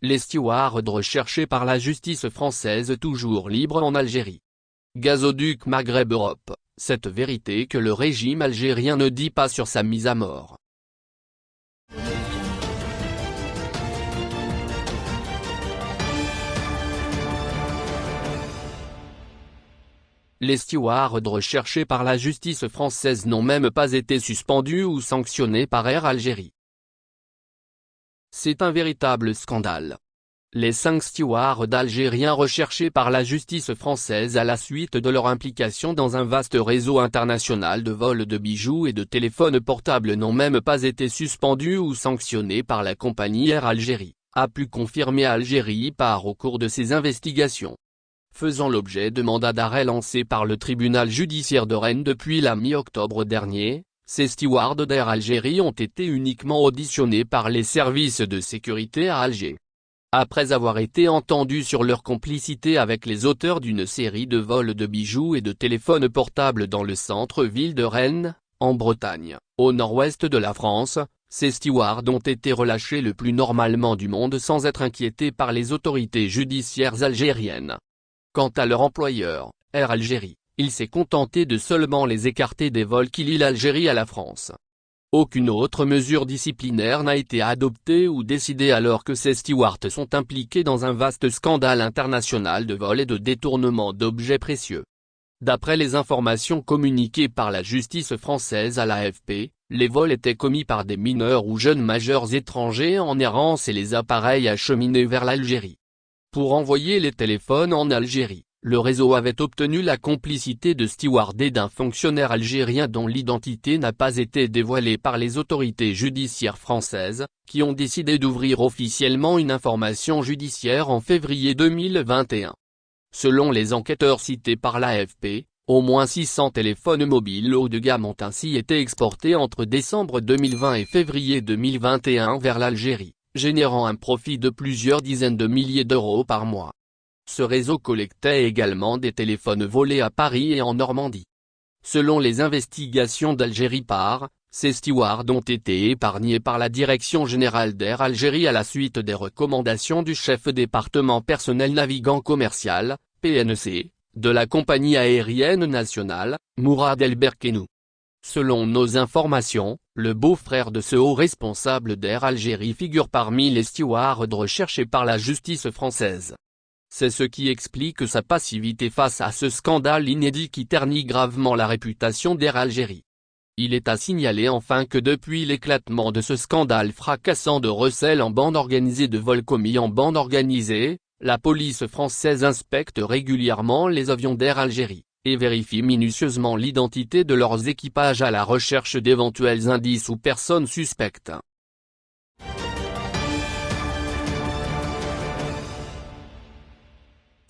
Les stewards recherchés par la justice française toujours libres en Algérie. Gazoduc Maghreb Europe, cette vérité que le régime algérien ne dit pas sur sa mise à mort. Les stewards recherchés par la justice française n'ont même pas été suspendus ou sanctionnés par Air Algérie. C'est un véritable scandale. Les cinq stewards algériens recherchés par la justice française à la suite de leur implication dans un vaste réseau international de vols de bijoux et de téléphones portables n'ont même pas été suspendus ou sanctionnés par la compagnie Air Algérie, a pu confirmer Algérie par au cours de ses investigations faisant l'objet de mandats d'arrêt lancés par le tribunal judiciaire de Rennes depuis la mi-octobre dernier, ces stewards d'Air Algérie ont été uniquement auditionnés par les services de sécurité à Alger. Après avoir été entendus sur leur complicité avec les auteurs d'une série de vols de bijoux et de téléphones portables dans le centre-ville de Rennes, en Bretagne, au nord-ouest de la France, ces stewards ont été relâchés le plus normalement du monde sans être inquiétés par les autorités judiciaires algériennes. Quant à leur employeur, Air Algérie, il s'est contenté de seulement les écarter des vols qui lient l'Algérie à la France. Aucune autre mesure disciplinaire n'a été adoptée ou décidée alors que ces stewards sont impliqués dans un vaste scandale international de vol et de détournement d'objets précieux. D'après les informations communiquées par la justice française à l'AFP, les vols étaient commis par des mineurs ou jeunes majeurs étrangers en errance et les appareils acheminés vers l'Algérie. Pour envoyer les téléphones en Algérie, le réseau avait obtenu la complicité de Steward et d'un fonctionnaire algérien dont l'identité n'a pas été dévoilée par les autorités judiciaires françaises, qui ont décidé d'ouvrir officiellement une information judiciaire en février 2021. Selon les enquêteurs cités par l'AFP, au moins 600 téléphones mobiles haut de gamme ont ainsi été exportés entre décembre 2020 et février 2021 vers l'Algérie générant un profit de plusieurs dizaines de milliers d'euros par mois. Ce réseau collectait également des téléphones volés à Paris et en Normandie. Selon les investigations d'Algérie par, ces stewards ont été épargnés par la Direction Générale d'Air Algérie à la suite des recommandations du chef département personnel navigant commercial, PNC, de la compagnie aérienne nationale, Mourad El Berkenou. Selon nos informations, le beau-frère de ce haut responsable d'Air Algérie figure parmi les stewards recherchés par la justice française. C'est ce qui explique sa passivité face à ce scandale inédit qui ternit gravement la réputation d'Air Algérie. Il est à signaler enfin que depuis l'éclatement de ce scandale fracassant de recel en bande organisée de vol commis en bande organisée, la police française inspecte régulièrement les avions d'Air Algérie et vérifient minutieusement l'identité de leurs équipages à la recherche d'éventuels indices ou personnes suspectes.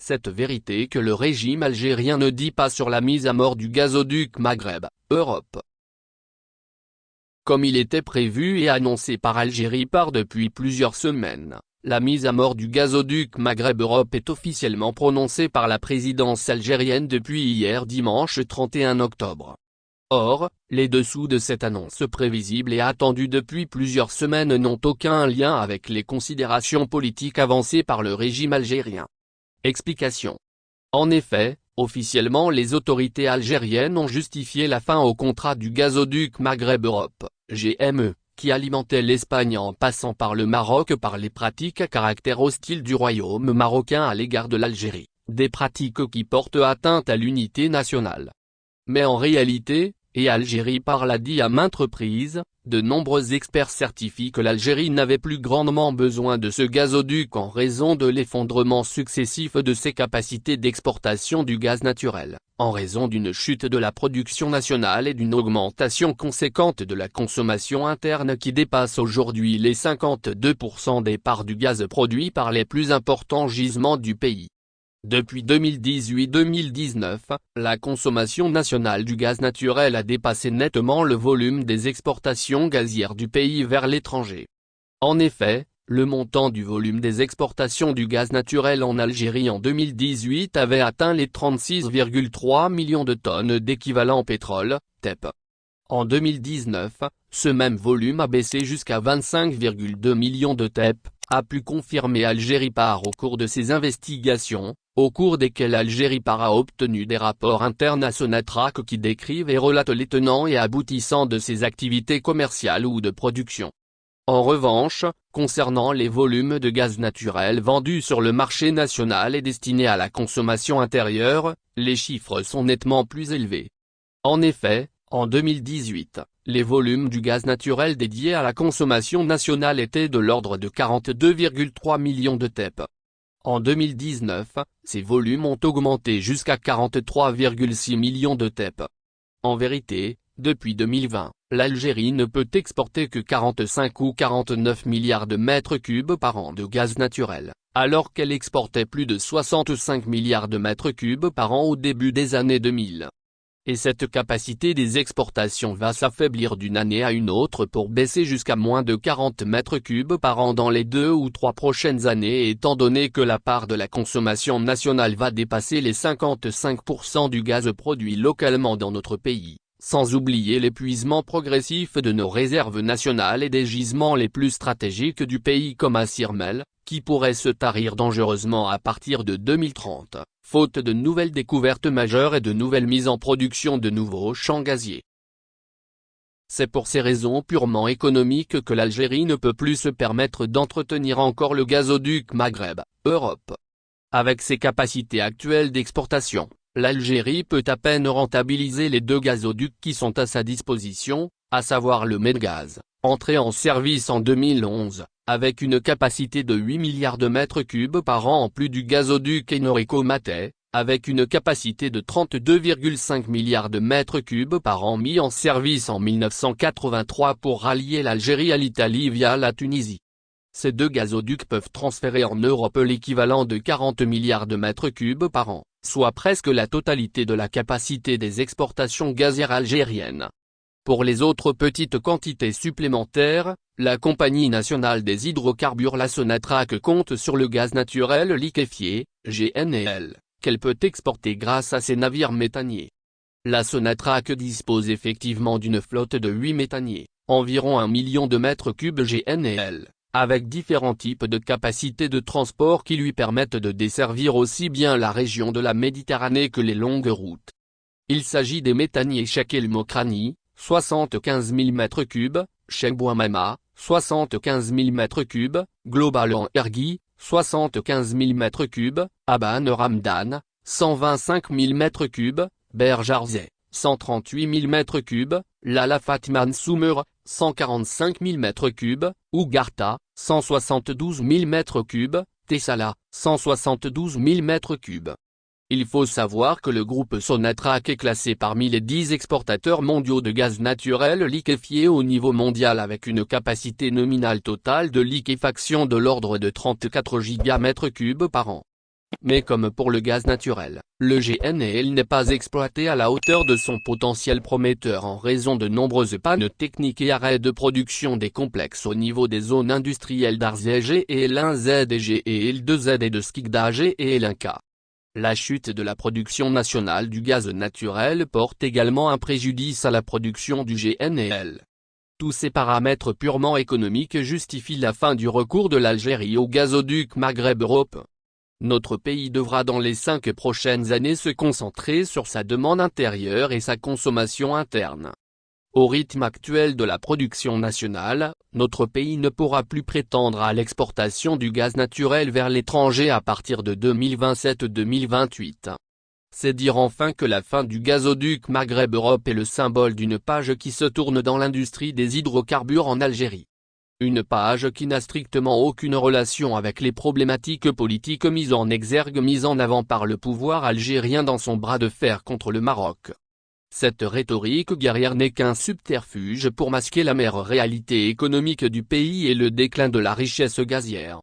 Cette vérité que le régime algérien ne dit pas sur la mise à mort du gazoduc Maghreb, Europe. Comme il était prévu et annoncé par Algérie par depuis plusieurs semaines, la mise à mort du gazoduc Maghreb Europe est officiellement prononcée par la présidence algérienne depuis hier dimanche 31 octobre. Or, les dessous de cette annonce prévisible et attendue depuis plusieurs semaines n'ont aucun lien avec les considérations politiques avancées par le régime algérien. Explication. En effet, officiellement les autorités algériennes ont justifié la fin au contrat du gazoduc Maghreb Europe, GME, qui alimentait l'Espagne en passant par le Maroc par les pratiques à caractère hostile du royaume marocain à l'égard de l'Algérie, des pratiques qui portent atteinte à l'unité nationale. Mais en réalité, et Algérie par l'a dit à maintes reprises, de nombreux experts certifient que l'Algérie n'avait plus grandement besoin de ce gazoduc en raison de l'effondrement successif de ses capacités d'exportation du gaz naturel, en raison d'une chute de la production nationale et d'une augmentation conséquente de la consommation interne qui dépasse aujourd'hui les 52% des parts du gaz produit par les plus importants gisements du pays. Depuis 2018-2019, la consommation nationale du gaz naturel a dépassé nettement le volume des exportations gazières du pays vers l'étranger. En effet, le montant du volume des exportations du gaz naturel en Algérie en 2018 avait atteint les 36,3 millions de tonnes d'équivalent pétrole, TEP. En 2019, ce même volume a baissé jusqu'à 25,2 millions de TEP, a pu confirmer Algérie par au cours de ses investigations, au cours desquelles Algérie par a obtenu des rapports internes à Sonatrach qui décrivent et relatent les tenants et aboutissants de ses activités commerciales ou de production. En revanche, concernant les volumes de gaz naturel vendus sur le marché national et destinés à la consommation intérieure, les chiffres sont nettement plus élevés. En effet, en 2018, les volumes du gaz naturel dédiés à la consommation nationale étaient de l'ordre de 42,3 millions de TEP. En 2019, ces volumes ont augmenté jusqu'à 43,6 millions de TEP. En vérité, depuis 2020, l'Algérie ne peut exporter que 45 ou 49 milliards de mètres cubes par an de gaz naturel, alors qu'elle exportait plus de 65 milliards de mètres cubes par an au début des années 2000 et cette capacité des exportations va s'affaiblir d'une année à une autre pour baisser jusqu'à moins de 40 mètres cubes par an dans les deux ou trois prochaines années étant donné que la part de la consommation nationale va dépasser les 55% du gaz produit localement dans notre pays, sans oublier l'épuisement progressif de nos réserves nationales et des gisements les plus stratégiques du pays comme à qui pourrait se tarir dangereusement à partir de 2030 faute de nouvelles découvertes majeures et de nouvelles mises en production de nouveaux champs gaziers. C'est pour ces raisons purement économiques que l'Algérie ne peut plus se permettre d'entretenir encore le gazoduc Maghreb, Europe. Avec ses capacités actuelles d'exportation, l'Algérie peut à peine rentabiliser les deux gazoducs qui sont à sa disposition, à savoir le Medgaz, entré en service en 2011, avec une capacité de 8 milliards de mètres cubes par an en plus du gazoduc Enorico Maté, avec une capacité de 32,5 milliards de mètres cubes par an mis en service en 1983 pour rallier l'Algérie à l'Italie via la Tunisie. Ces deux gazoducs peuvent transférer en Europe l'équivalent de 40 milliards de mètres cubes par an, soit presque la totalité de la capacité des exportations gazières algériennes. Pour les autres petites quantités supplémentaires, la Compagnie nationale des hydrocarbures la Sonatrach compte sur le gaz naturel liquéfié, GNL, qu'elle peut exporter grâce à ses navires méthaniers. La Sonatrach dispose effectivement d'une flotte de 8 méthaniers, environ un million de mètres cubes GNL, avec différents types de capacités de transport qui lui permettent de desservir aussi bien la région de la Méditerranée que les longues routes. Il s'agit des méthaniers Mokrani, 75 000 m3, Chebouamama, 75 000 m3, Global en Ergi, 75 000 m3, Aban Ramdan, 125 000 m3, Berjarzé, 138 000 m3, Lala Fatman Soumer, 145 000 m3, Ougarta, 172 000 m3, Tessala, 172 000 m3. Il faut savoir que le groupe Sonatrach est classé parmi les 10 exportateurs mondiaux de gaz naturel liquéfié au niveau mondial avec une capacité nominale totale de liquéfaction de l'ordre de 34 Gigam3 par an. Mais comme pour le gaz naturel, le GNL n'est pas exploité à la hauteur de son potentiel prometteur en raison de nombreuses pannes techniques et arrêts de production des complexes au niveau des zones industrielles d'Arzege et L1Z et L2Z et de Skikdage et L1K. La chute de la production nationale du gaz naturel porte également un préjudice à la production du GNL. Tous ces paramètres purement économiques justifient la fin du recours de l'Algérie au gazoduc Maghreb-Europe. Notre pays devra dans les cinq prochaines années se concentrer sur sa demande intérieure et sa consommation interne. Au rythme actuel de la production nationale, notre pays ne pourra plus prétendre à l'exportation du gaz naturel vers l'étranger à partir de 2027-2028. C'est dire enfin que la fin du gazoduc Maghreb-Europe est le symbole d'une page qui se tourne dans l'industrie des hydrocarbures en Algérie. Une page qui n'a strictement aucune relation avec les problématiques politiques mises en exergue mises en avant par le pouvoir algérien dans son bras de fer contre le Maroc. Cette rhétorique guerrière n'est qu'un subterfuge pour masquer la mère réalité économique du pays et le déclin de la richesse gazière.